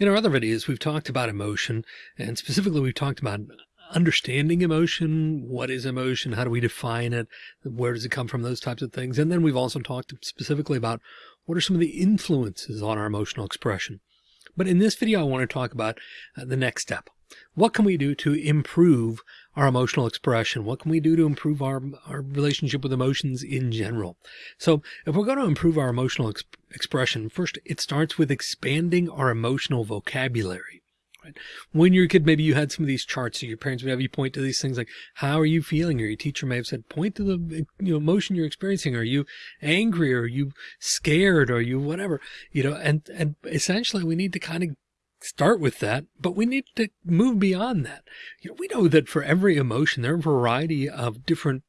In our other videos, we've talked about emotion and specifically we've talked about understanding emotion. What is emotion? How do we define it? Where does it come from? Those types of things. And then we've also talked specifically about what are some of the influences on our emotional expression. But in this video, I want to talk about uh, the next step. What can we do to improve our emotional expression? What can we do to improve our, our relationship with emotions in general? So if we're going to improve our emotional ex expression, first it starts with expanding our emotional vocabulary. Right? When you're a kid, maybe you had some of these charts. So your parents would have you point to these things like, how are you feeling? Or your teacher may have said, point to the you know, emotion you're experiencing. Are you angry? Are you scared? Are you whatever? You know, and, and essentially we need to kind of start with that, but we need to move beyond that. You know, we know that for every emotion, there are a variety of different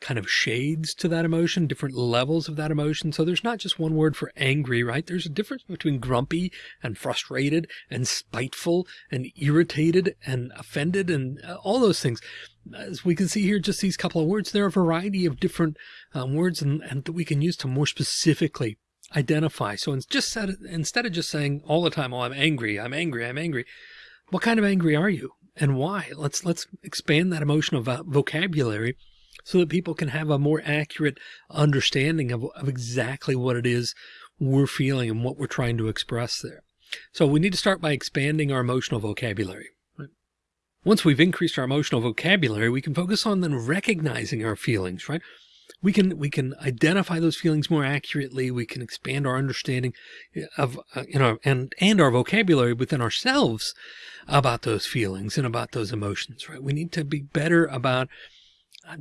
kind of shades to that emotion, different levels of that emotion. So there's not just one word for angry, right? There's a difference between grumpy and frustrated and spiteful and irritated and offended and uh, all those things. As we can see here, just these couple of words, there are a variety of different um, words and, and that we can use to more specifically identify. So just said, instead of just saying all the time, oh, I'm angry, I'm angry, I'm angry. What kind of angry are you and why? Let's, let's expand that emotional vocabulary so that people can have a more accurate understanding of, of exactly what it is we're feeling and what we're trying to express there. So we need to start by expanding our emotional vocabulary. Once we've increased our emotional vocabulary, we can focus on then recognizing our feelings, right? we can we can identify those feelings more accurately. We can expand our understanding of uh, you know and and our vocabulary within ourselves about those feelings and about those emotions. Right? We need to be better about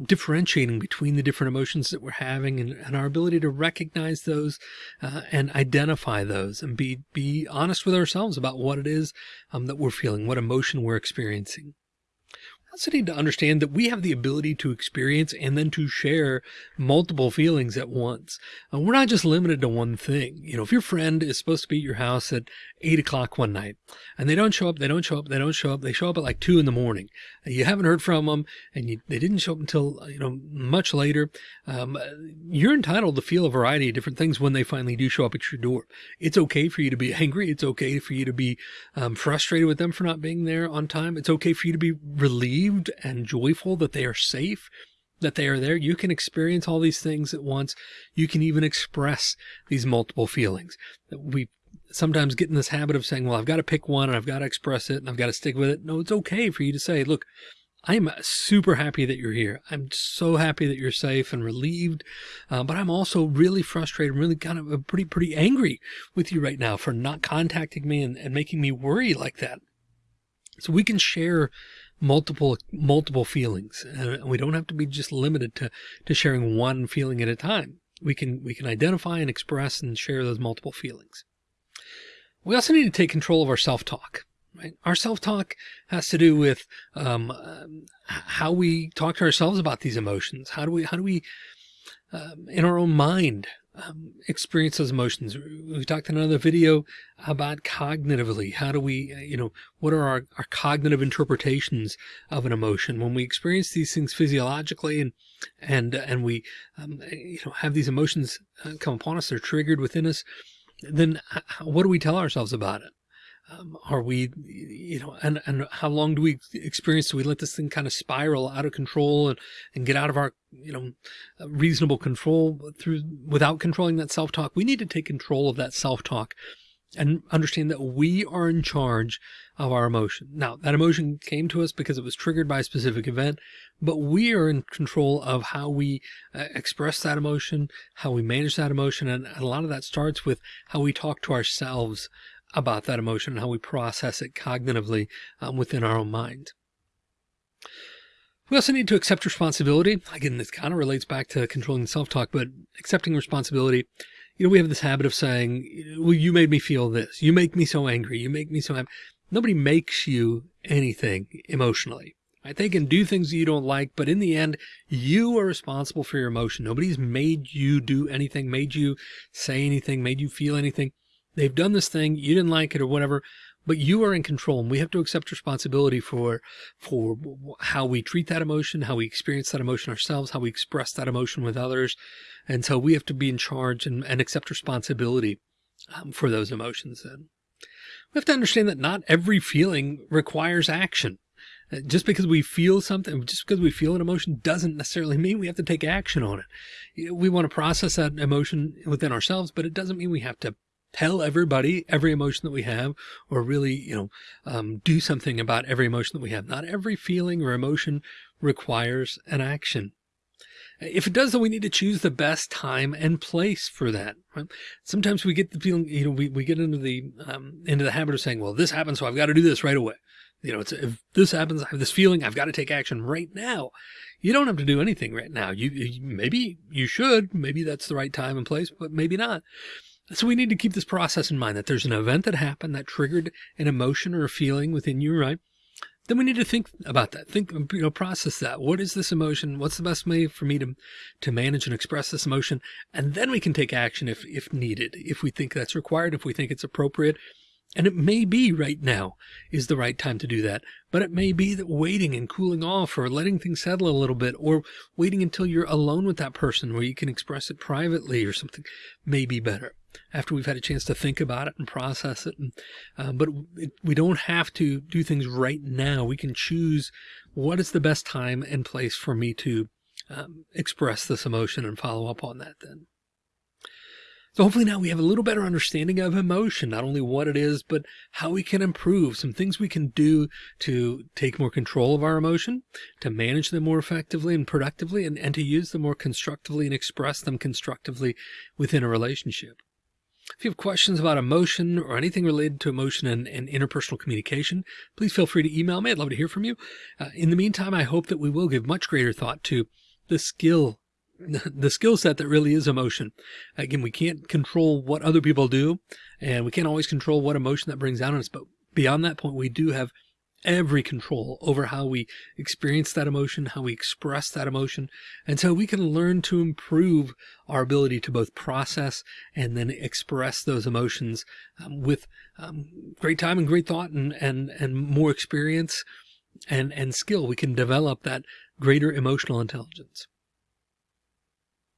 differentiating between the different emotions that we're having and, and our ability to recognize those uh, and identify those and be be honest with ourselves about what it is um, that we're feeling, what emotion we're experiencing need to understand that we have the ability to experience and then to share multiple feelings at once. Uh, we're not just limited to one thing. You know, if your friend is supposed to be at your house at eight o'clock one night and they don't show up, they don't show up, they don't show up, they show up at like two in the morning. You haven't heard from them and you, they didn't show up until, you know, much later. Um, you're entitled to feel a variety of different things when they finally do show up at your door. It's okay for you to be angry. It's okay for you to be um, frustrated with them for not being there on time. It's okay for you to be relieved relieved and joyful that they are safe, that they are there. You can experience all these things at once. You can even express these multiple feelings. We sometimes get in this habit of saying, well, I've got to pick one and I've got to express it and I've got to stick with it. No, it's okay for you to say, look, I'm super happy that you're here. I'm so happy that you're safe and relieved. Uh, but I'm also really frustrated, really kind of pretty, pretty angry with you right now for not contacting me and, and making me worry like that. So we can share multiple multiple feelings. And we don't have to be just limited to to sharing one feeling at a time. We can we can identify and express and share those multiple feelings. We also need to take control of our self-talk right? Our self-talk has to do with um, how we talk to ourselves about these emotions. How do we how do we um, in our own mind um, experience those emotions. We talked in another video about cognitively. How do we, uh, you know, what are our, our cognitive interpretations of an emotion when we experience these things physiologically and, and, and we, um, you know, have these emotions uh, come upon us, they're triggered within us. Then what do we tell ourselves about it? Um, are we, you know, and, and how long do we experience? Do we let this thing kind of spiral out of control and, and get out of our, you know, reasonable control through without controlling that self-talk? We need to take control of that self-talk and understand that we are in charge of our emotion. Now that emotion came to us because it was triggered by a specific event, but we are in control of how we uh, express that emotion, how we manage that emotion. And a lot of that starts with how we talk to ourselves about that emotion and how we process it cognitively um, within our own mind. We also need to accept responsibility. Again, this kind of relates back to controlling self-talk, but accepting responsibility. You know, we have this habit of saying, well, you made me feel this. You make me so angry. You make me so happy. Nobody makes you anything emotionally. Right? They can do things that you don't like, but in the end, you are responsible for your emotion. Nobody's made you do anything, made you say anything, made you feel anything. They've done this thing, you didn't like it or whatever, but you are in control and we have to accept responsibility for, for how we treat that emotion, how we experience that emotion ourselves, how we express that emotion with others. And so we have to be in charge and, and accept responsibility um, for those emotions then. We have to understand that not every feeling requires action. Uh, just because we feel something, just because we feel an emotion doesn't necessarily mean we have to take action on it. We want to process that emotion within ourselves, but it doesn't mean we have to tell everybody every emotion that we have or really, you know, um, do something about every emotion that we have. Not every feeling or emotion requires an action. If it does, then we need to choose the best time and place for that. Right? Sometimes we get the feeling, you know, we, we get into the, um, into the habit of saying, well, this happened, so I've got to do this right away. You know, it's, if this happens, I have this feeling, I've got to take action right now. You don't have to do anything right now. You, you maybe you should, maybe that's the right time and place, but maybe not. So we need to keep this process in mind that there's an event that happened that triggered an emotion or a feeling within you, right? then we need to think about that. Think, you know, process that. What is this emotion? What's the best way for me to, to manage and express this emotion? And then we can take action if, if needed, if we think that's required, if we think it's appropriate. And it may be right now is the right time to do that, but it may be that waiting and cooling off or letting things settle a little bit or waiting until you're alone with that person where you can express it privately or something may be better after we've had a chance to think about it and process it. And, uh, but it, we don't have to do things right now. We can choose what is the best time and place for me to um, express this emotion and follow up on that then. So hopefully now we have a little better understanding of emotion, not only what it is, but how we can improve some things we can do to take more control of our emotion, to manage them more effectively and productively, and, and to use them more constructively and express them constructively within a relationship. If you have questions about emotion or anything related to emotion and, and interpersonal communication, please feel free to email me. I'd love to hear from you. Uh, in the meantime, I hope that we will give much greater thought to the skill the skill set that really is emotion. Again, we can't control what other people do and we can't always control what emotion that brings out on us. But beyond that point, we do have every control over how we experience that emotion, how we express that emotion. And so we can learn to improve our ability to both process and then express those emotions um, with um, great time and great thought and, and, and more experience and, and skill. We can develop that greater emotional intelligence.